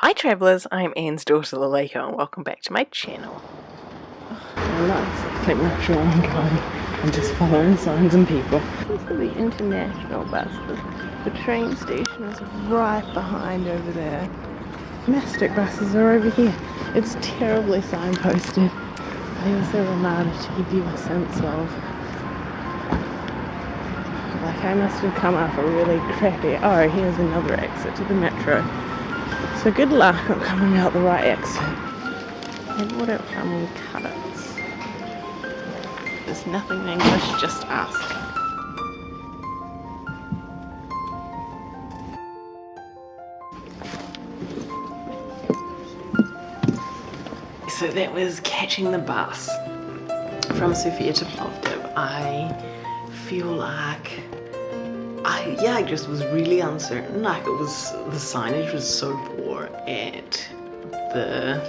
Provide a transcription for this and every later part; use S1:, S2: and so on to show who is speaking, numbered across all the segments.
S1: Hi travellers, I'm Anne's daughter Laleko and welcome back to my channel.
S2: I'm not exactly much where I'm going. I'm just following signs and people.
S3: This is the international buses. The train station is right behind over there.
S2: Domestic buses are over here. It's terribly signposted. They also reminded to give you a sense of like I must have come up a really crappy oh here's another exit to the metro. So good luck on coming out the right exit.
S3: It wouldn't come in cuts.
S2: There's nothing in English, just ask. So that was catching the bus from Sofia to Plovdiv. I feel like I yeah, I just was really uncertain. Like it was the signage was so poor at the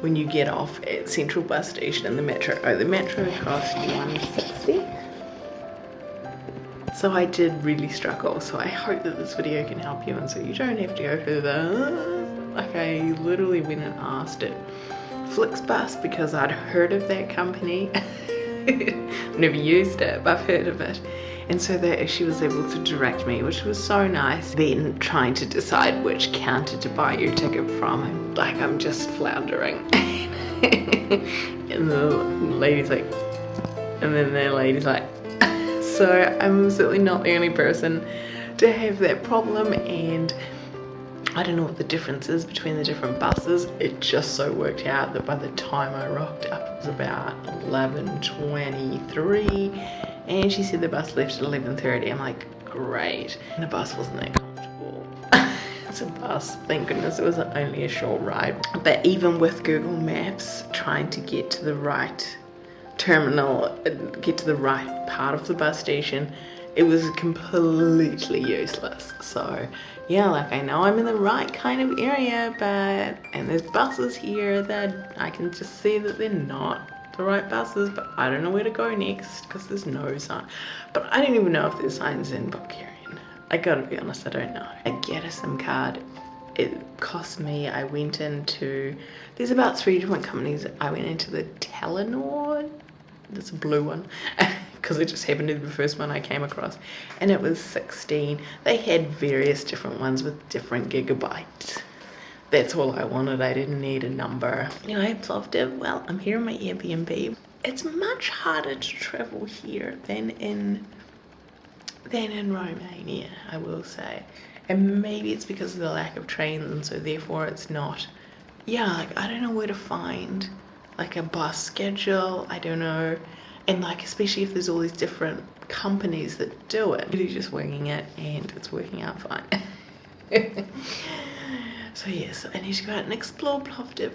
S2: when you get off at Central Bus Station in the metro. Oh, the metro cost you 160. So I did really struggle. So I hope that this video can help you and so you don't have to go through the like I literally went and asked it Flixbus because I'd heard of that company. Never used it, but I've heard of it. And so that she was able to direct me, which was so nice. Then trying to decide which counter to buy your ticket from, like I'm just floundering. and the lady's like, and then the lady's like, so I'm certainly not the only person to have that problem and I don't know what the difference is between the different buses. It just so worked out that by the time I rocked up, it was about 11.23 and she said the bus left at 11.30. I'm like, great. And the bus wasn't that comfortable. it's a bus, thank goodness it was only a short ride. But even with Google Maps, trying to get to the right terminal, uh, get to the right part of the bus station, it was completely useless. So yeah like I know I'm in the right kind of area but and there's buses here that I can just see that they're not the right buses but I don't know where to go next because there's no sign. But I don't even know if there's signs in Bulgarian. I gotta be honest I don't know. I get a SIM card it cost me I went into there's about three different companies. I went into the Telenor this blue one because it just happened to be the first one I came across. And it was 16 they had various different ones with different gigabytes. That's all I wanted. I didn't need a number. You know I Plovdiv well I'm here in my Airbnb. It's much harder to travel here than in than in Romania I will say and maybe it's because of the lack of trains and so therefore it's not yeah like I don't know where to find like a bus schedule I don't know. And like especially if there's all these different companies that do it. Really just winging it and it's working out fine. So yes I need to go out and explore Plovdiv